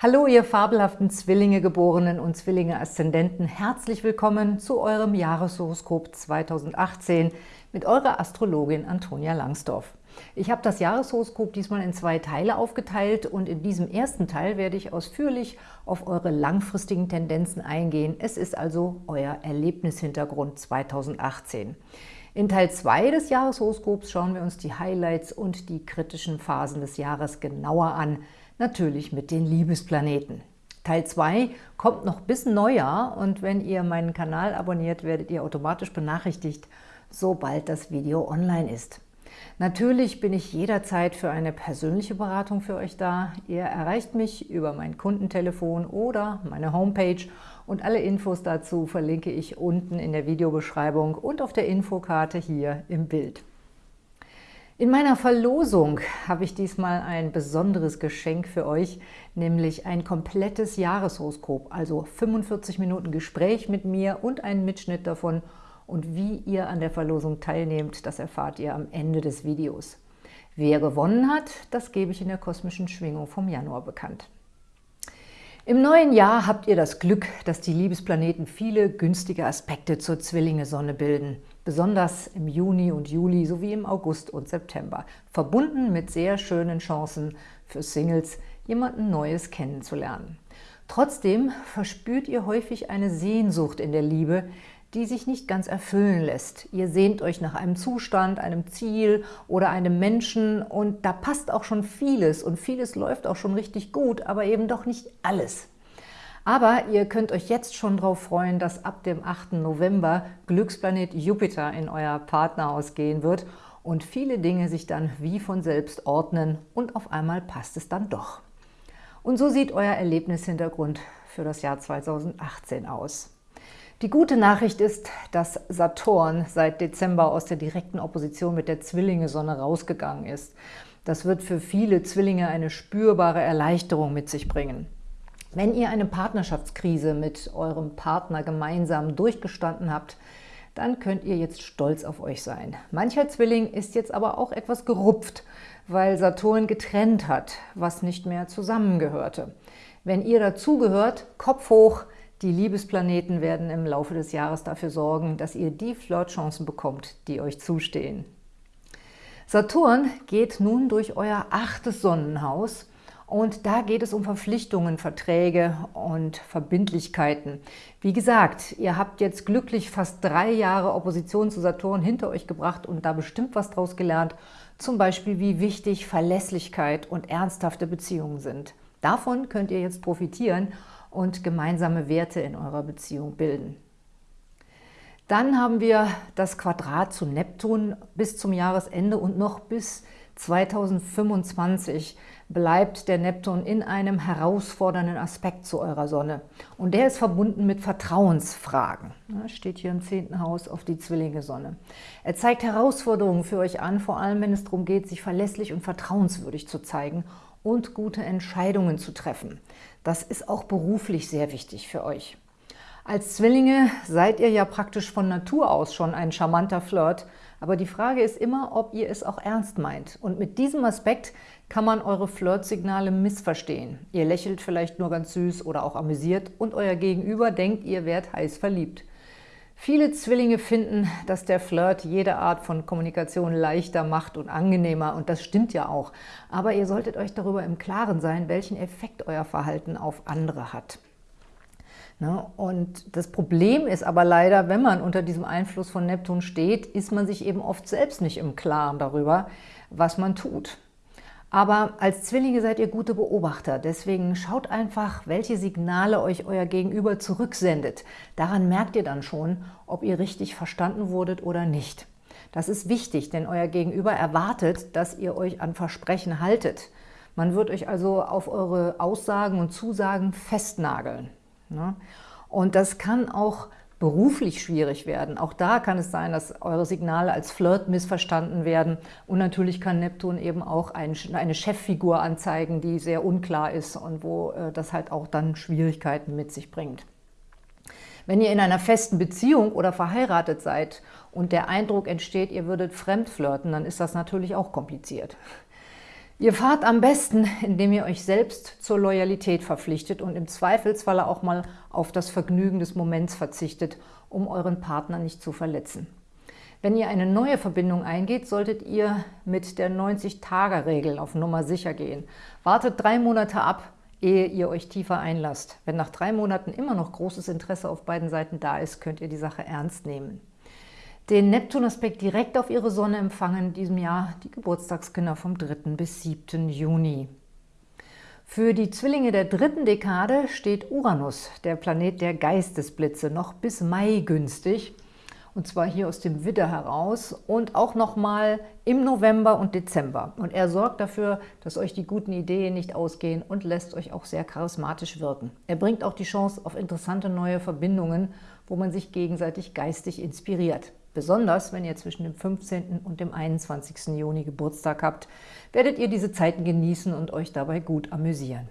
Hallo, ihr fabelhaften Zwillinge-Geborenen und Zwillinge-Aszendenten. Herzlich willkommen zu eurem Jahreshoroskop 2018 mit eurer Astrologin Antonia Langsdorf. Ich habe das Jahreshoroskop diesmal in zwei Teile aufgeteilt und in diesem ersten Teil werde ich ausführlich auf eure langfristigen Tendenzen eingehen. Es ist also euer Erlebnishintergrund 2018. In Teil 2 des Jahreshoroskops schauen wir uns die Highlights und die kritischen Phasen des Jahres genauer an – natürlich mit den Liebesplaneten. Teil 2 kommt noch bis Neujahr und wenn ihr meinen Kanal abonniert, werdet ihr automatisch benachrichtigt, sobald das Video online ist. Natürlich bin ich jederzeit für eine persönliche Beratung für euch da. Ihr erreicht mich über mein Kundentelefon oder meine Homepage und alle Infos dazu verlinke ich unten in der Videobeschreibung und auf der Infokarte hier im Bild. In meiner Verlosung habe ich diesmal ein besonderes Geschenk für euch, nämlich ein komplettes Jahreshoroskop, also 45 Minuten Gespräch mit mir und einen Mitschnitt davon. Und wie ihr an der Verlosung teilnehmt, das erfahrt ihr am Ende des Videos. Wer gewonnen hat, das gebe ich in der kosmischen Schwingung vom Januar bekannt. Im neuen Jahr habt ihr das Glück, dass die Liebesplaneten viele günstige Aspekte zur Zwillinge-Sonne bilden besonders im Juni und Juli sowie im August und September, verbunden mit sehr schönen Chancen für Singles, jemanden Neues kennenzulernen. Trotzdem verspürt ihr häufig eine Sehnsucht in der Liebe, die sich nicht ganz erfüllen lässt. Ihr sehnt euch nach einem Zustand, einem Ziel oder einem Menschen und da passt auch schon vieles und vieles läuft auch schon richtig gut, aber eben doch nicht alles. Aber ihr könnt euch jetzt schon darauf freuen, dass ab dem 8. November Glücksplanet Jupiter in euer Partnerhaus gehen wird und viele Dinge sich dann wie von selbst ordnen und auf einmal passt es dann doch. Und so sieht euer Erlebnishintergrund für das Jahr 2018 aus. Die gute Nachricht ist, dass Saturn seit Dezember aus der direkten Opposition mit der Zwillinge-Sonne rausgegangen ist. Das wird für viele Zwillinge eine spürbare Erleichterung mit sich bringen. Wenn ihr eine Partnerschaftskrise mit eurem Partner gemeinsam durchgestanden habt, dann könnt ihr jetzt stolz auf euch sein. Mancher Zwilling ist jetzt aber auch etwas gerupft, weil Saturn getrennt hat, was nicht mehr zusammengehörte. Wenn ihr dazugehört, Kopf hoch, die Liebesplaneten werden im Laufe des Jahres dafür sorgen, dass ihr die Flirtchancen bekommt, die euch zustehen. Saturn geht nun durch euer achtes Sonnenhaus und da geht es um Verpflichtungen, Verträge und Verbindlichkeiten. Wie gesagt, ihr habt jetzt glücklich fast drei Jahre Opposition zu Saturn hinter euch gebracht und da bestimmt was draus gelernt, zum Beispiel wie wichtig Verlässlichkeit und ernsthafte Beziehungen sind. Davon könnt ihr jetzt profitieren und gemeinsame Werte in eurer Beziehung bilden. Dann haben wir das Quadrat zu Neptun bis zum Jahresende und noch bis 2025 bleibt der Neptun in einem herausfordernden Aspekt zu eurer Sonne. Und der ist verbunden mit Vertrauensfragen. Das steht hier im zehnten Haus auf die Zwillinge-Sonne. Er zeigt Herausforderungen für euch an, vor allem wenn es darum geht, sich verlässlich und vertrauenswürdig zu zeigen und gute Entscheidungen zu treffen. Das ist auch beruflich sehr wichtig für euch. Als Zwillinge seid ihr ja praktisch von Natur aus schon ein charmanter Flirt, aber die Frage ist immer, ob ihr es auch ernst meint. Und mit diesem Aspekt kann man eure Flirtsignale missverstehen. Ihr lächelt vielleicht nur ganz süß oder auch amüsiert und euer Gegenüber denkt, ihr wärt heiß verliebt. Viele Zwillinge finden, dass der Flirt jede Art von Kommunikation leichter macht und angenehmer und das stimmt ja auch. Aber ihr solltet euch darüber im Klaren sein, welchen Effekt euer Verhalten auf andere hat. Ne? Und das Problem ist aber leider, wenn man unter diesem Einfluss von Neptun steht, ist man sich eben oft selbst nicht im Klaren darüber, was man tut. Aber als Zwillinge seid ihr gute Beobachter, deswegen schaut einfach, welche Signale euch euer Gegenüber zurücksendet. Daran merkt ihr dann schon, ob ihr richtig verstanden wurdet oder nicht. Das ist wichtig, denn euer Gegenüber erwartet, dass ihr euch an Versprechen haltet. Man wird euch also auf eure Aussagen und Zusagen festnageln. Ne? Und das kann auch beruflich schwierig werden. Auch da kann es sein, dass eure Signale als Flirt missverstanden werden. Und natürlich kann Neptun eben auch eine Cheffigur anzeigen, die sehr unklar ist und wo äh, das halt auch dann Schwierigkeiten mit sich bringt. Wenn ihr in einer festen Beziehung oder verheiratet seid und der Eindruck entsteht, ihr würdet fremd flirten, dann ist das natürlich auch kompliziert. Ihr fahrt am besten, indem ihr euch selbst zur Loyalität verpflichtet und im Zweifelsfalle auch mal auf das Vergnügen des Moments verzichtet, um euren Partner nicht zu verletzen. Wenn ihr eine neue Verbindung eingeht, solltet ihr mit der 90-Tage-Regel auf Nummer sicher gehen. Wartet drei Monate ab, ehe ihr euch tiefer einlasst. Wenn nach drei Monaten immer noch großes Interesse auf beiden Seiten da ist, könnt ihr die Sache ernst nehmen. Den Neptun-Aspekt direkt auf ihre Sonne empfangen in diesem Jahr die Geburtstagskinder vom 3. bis 7. Juni. Für die Zwillinge der dritten Dekade steht Uranus, der Planet der Geistesblitze, noch bis Mai günstig – und zwar hier aus dem Widder heraus und auch nochmal im November und Dezember. Und er sorgt dafür, dass euch die guten Ideen nicht ausgehen und lässt euch auch sehr charismatisch wirken. Er bringt auch die Chance auf interessante neue Verbindungen, wo man sich gegenseitig geistig inspiriert. Besonders, wenn ihr zwischen dem 15. und dem 21. Juni Geburtstag habt, werdet ihr diese Zeiten genießen und euch dabei gut amüsieren.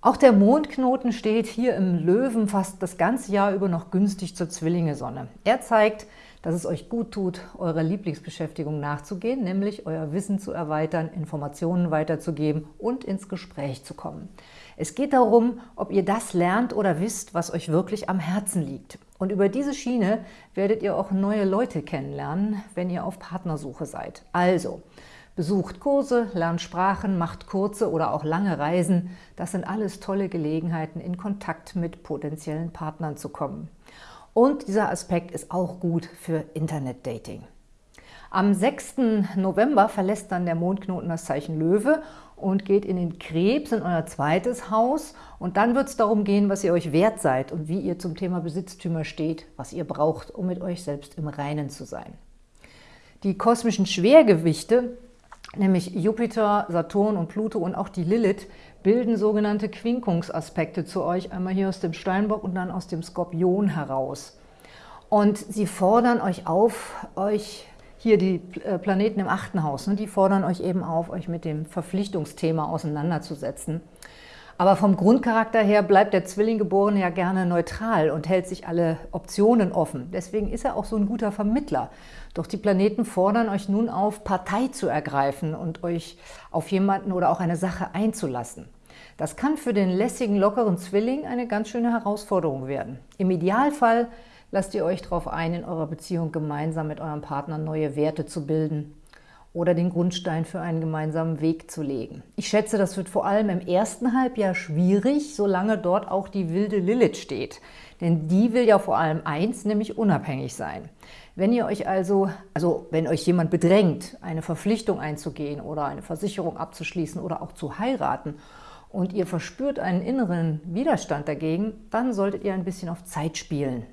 Auch der Mondknoten steht hier im Löwen fast das ganze Jahr über noch günstig zur Zwillinge-Sonne. Er zeigt, dass es euch gut tut, eurer Lieblingsbeschäftigung nachzugehen, nämlich euer Wissen zu erweitern, Informationen weiterzugeben und ins Gespräch zu kommen. Es geht darum, ob ihr das lernt oder wisst, was euch wirklich am Herzen liegt. Und über diese Schiene werdet ihr auch neue Leute kennenlernen, wenn ihr auf Partnersuche seid. Also, Besucht Kurse, lernt Sprachen, macht kurze oder auch lange Reisen. Das sind alles tolle Gelegenheiten, in Kontakt mit potenziellen Partnern zu kommen. Und dieser Aspekt ist auch gut für Internet-Dating. Am 6. November verlässt dann der Mondknoten das Zeichen Löwe und geht in den Krebs, in euer zweites Haus. Und dann wird es darum gehen, was ihr euch wert seid und wie ihr zum Thema Besitztümer steht, was ihr braucht, um mit euch selbst im Reinen zu sein. Die kosmischen Schwergewichte nämlich Jupiter, Saturn und Pluto und auch die Lilith, bilden sogenannte Quinkungsaspekte zu euch, einmal hier aus dem Steinbock und dann aus dem Skorpion heraus. Und sie fordern euch auf, euch hier die äh, Planeten im achten Haus, ne, die fordern euch eben auf, euch mit dem Verpflichtungsthema auseinanderzusetzen. Aber vom Grundcharakter her bleibt der Zwillinggeborene ja gerne neutral und hält sich alle Optionen offen. Deswegen ist er auch so ein guter Vermittler. Doch die Planeten fordern euch nun auf, Partei zu ergreifen und euch auf jemanden oder auch eine Sache einzulassen. Das kann für den lässigen, lockeren Zwilling eine ganz schöne Herausforderung werden. Im Idealfall lasst ihr euch darauf ein, in eurer Beziehung gemeinsam mit eurem Partner neue Werte zu bilden oder den Grundstein für einen gemeinsamen Weg zu legen. Ich schätze, das wird vor allem im ersten Halbjahr schwierig, solange dort auch die wilde Lilith steht. Denn die will ja vor allem eins, nämlich unabhängig sein. Wenn ihr euch also, also wenn euch jemand bedrängt, eine Verpflichtung einzugehen oder eine Versicherung abzuschließen oder auch zu heiraten und ihr verspürt einen inneren Widerstand dagegen, dann solltet ihr ein bisschen auf Zeit spielen.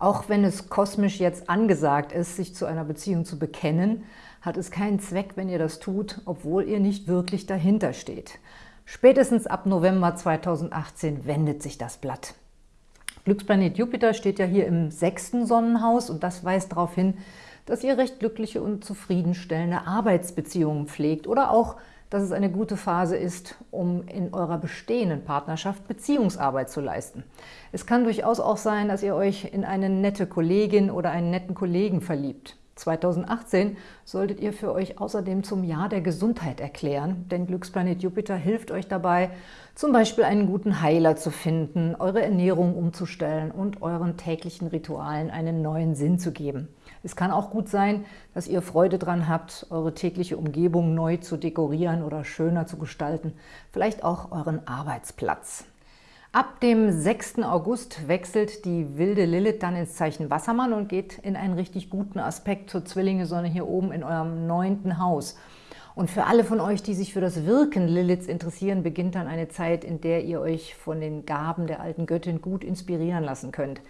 Auch wenn es kosmisch jetzt angesagt ist, sich zu einer Beziehung zu bekennen, hat es keinen Zweck, wenn ihr das tut, obwohl ihr nicht wirklich dahinter steht. Spätestens ab November 2018 wendet sich das Blatt. Glücksplanet Jupiter steht ja hier im sechsten Sonnenhaus und das weist darauf hin, dass ihr recht glückliche und zufriedenstellende Arbeitsbeziehungen pflegt oder auch, dass es eine gute Phase ist, um in eurer bestehenden Partnerschaft Beziehungsarbeit zu leisten. Es kann durchaus auch sein, dass ihr euch in eine nette Kollegin oder einen netten Kollegen verliebt. 2018 solltet ihr für euch außerdem zum Jahr der Gesundheit erklären, denn Glücksplanet Jupiter hilft euch dabei, zum Beispiel einen guten Heiler zu finden, eure Ernährung umzustellen und euren täglichen Ritualen einen neuen Sinn zu geben. Es kann auch gut sein, dass ihr Freude daran habt, eure tägliche Umgebung neu zu dekorieren oder schöner zu gestalten, vielleicht auch euren Arbeitsplatz. Ab dem 6. August wechselt die wilde Lilith dann ins Zeichen Wassermann und geht in einen richtig guten Aspekt zur Zwillinge-Sonne hier oben in eurem neunten Haus. Und für alle von euch, die sich für das Wirken Liliths interessieren, beginnt dann eine Zeit, in der ihr euch von den Gaben der alten Göttin gut inspirieren lassen könnt.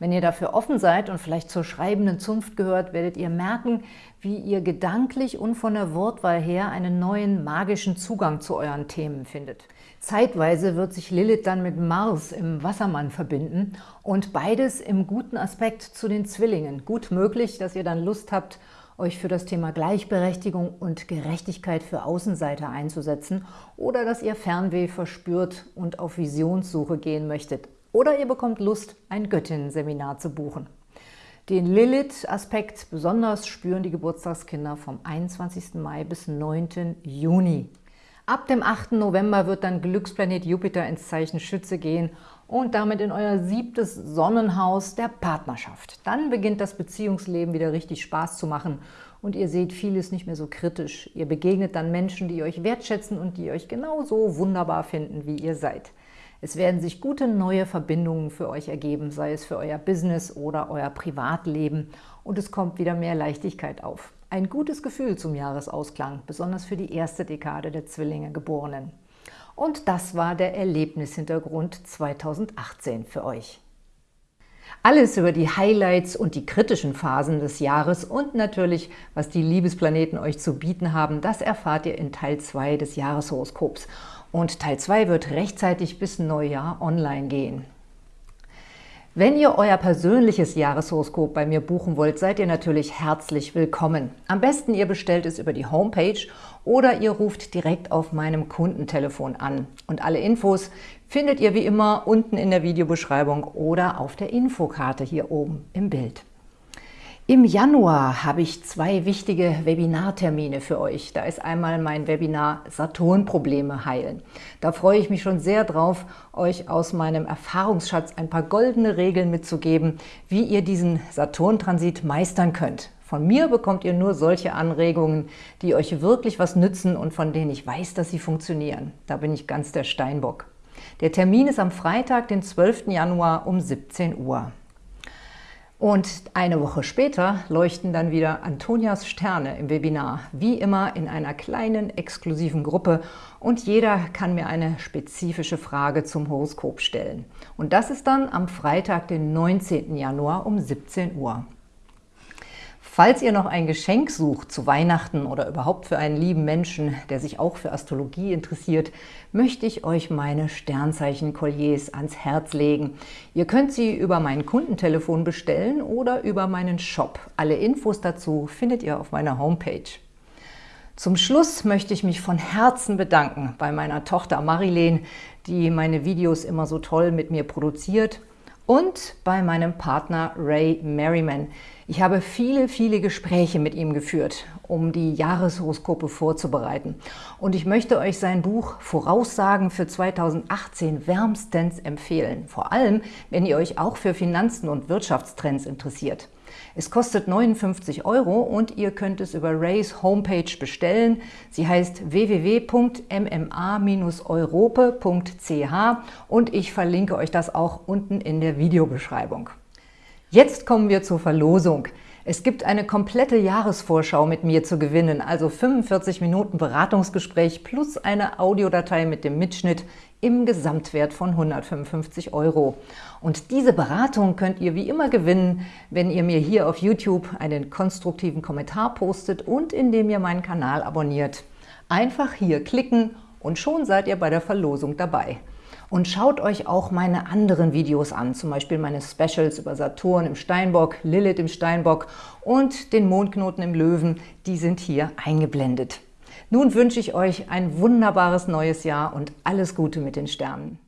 Wenn ihr dafür offen seid und vielleicht zur schreibenden Zunft gehört, werdet ihr merken, wie ihr gedanklich und von der Wortwahl her einen neuen magischen Zugang zu euren Themen findet. Zeitweise wird sich Lilith dann mit Mars im Wassermann verbinden und beides im guten Aspekt zu den Zwillingen. Gut möglich, dass ihr dann Lust habt, euch für das Thema Gleichberechtigung und Gerechtigkeit für Außenseiter einzusetzen oder dass ihr Fernweh verspürt und auf Visionssuche gehen möchtet. Oder ihr bekommt Lust, ein Göttinnen-Seminar zu buchen. Den Lilith-Aspekt besonders spüren die Geburtstagskinder vom 21. Mai bis 9. Juni. Ab dem 8. November wird dann Glücksplanet Jupiter ins Zeichen Schütze gehen und damit in euer siebtes Sonnenhaus der Partnerschaft. Dann beginnt das Beziehungsleben wieder richtig Spaß zu machen und ihr seht vieles nicht mehr so kritisch. Ihr begegnet dann Menschen, die euch wertschätzen und die euch genauso wunderbar finden, wie ihr seid. Es werden sich gute neue Verbindungen für euch ergeben, sei es für euer Business oder euer Privatleben und es kommt wieder mehr Leichtigkeit auf. Ein gutes Gefühl zum Jahresausklang, besonders für die erste Dekade der Zwillinge Geborenen. Und das war der Erlebnishintergrund 2018 für euch. Alles über die Highlights und die kritischen Phasen des Jahres und natürlich, was die Liebesplaneten euch zu bieten haben, das erfahrt ihr in Teil 2 des Jahreshoroskops. Und Teil 2 wird rechtzeitig bis Neujahr online gehen. Wenn ihr euer persönliches Jahreshoroskop bei mir buchen wollt, seid ihr natürlich herzlich willkommen. Am besten ihr bestellt es über die Homepage oder ihr ruft direkt auf meinem Kundentelefon an. Und alle Infos findet ihr wie immer unten in der Videobeschreibung oder auf der Infokarte hier oben im Bild. Im Januar habe ich zwei wichtige Webinartermine für euch. Da ist einmal mein Webinar Saturn-Probleme heilen. Da freue ich mich schon sehr drauf, euch aus meinem Erfahrungsschatz ein paar goldene Regeln mitzugeben, wie ihr diesen Saturn-Transit meistern könnt. Von mir bekommt ihr nur solche Anregungen, die euch wirklich was nützen und von denen ich weiß, dass sie funktionieren. Da bin ich ganz der Steinbock. Der Termin ist am Freitag, den 12. Januar um 17 Uhr. Und eine Woche später leuchten dann wieder Antonias Sterne im Webinar, wie immer in einer kleinen, exklusiven Gruppe und jeder kann mir eine spezifische Frage zum Horoskop stellen. Und das ist dann am Freitag, den 19. Januar um 17 Uhr. Falls ihr noch ein Geschenk sucht zu Weihnachten oder überhaupt für einen lieben Menschen, der sich auch für Astrologie interessiert, möchte ich euch meine Sternzeichen-Kolliers ans Herz legen. Ihr könnt sie über mein Kundentelefon bestellen oder über meinen Shop. Alle Infos dazu findet ihr auf meiner Homepage. Zum Schluss möchte ich mich von Herzen bedanken bei meiner Tochter Marilene, die meine Videos immer so toll mit mir produziert und bei meinem Partner Ray Merriman. Ich habe viele, viele Gespräche mit ihm geführt, um die Jahreshoroskope vorzubereiten. Und ich möchte euch sein Buch Voraussagen für 2018 wärmstens empfehlen. Vor allem, wenn ihr euch auch für Finanzen und Wirtschaftstrends interessiert. Es kostet 59 Euro und ihr könnt es über Rays Homepage bestellen. Sie heißt www.mma-europe.ch und ich verlinke euch das auch unten in der Videobeschreibung. Jetzt kommen wir zur Verlosung. Es gibt eine komplette Jahresvorschau mit mir zu gewinnen, also 45 Minuten Beratungsgespräch plus eine Audiodatei mit dem Mitschnitt im Gesamtwert von 155 Euro. Und diese Beratung könnt ihr wie immer gewinnen, wenn ihr mir hier auf YouTube einen konstruktiven Kommentar postet und indem ihr meinen Kanal abonniert. Einfach hier klicken und schon seid ihr bei der Verlosung dabei. Und schaut euch auch meine anderen Videos an, zum Beispiel meine Specials über Saturn im Steinbock, Lilith im Steinbock und den Mondknoten im Löwen, die sind hier eingeblendet. Nun wünsche ich euch ein wunderbares neues Jahr und alles Gute mit den Sternen.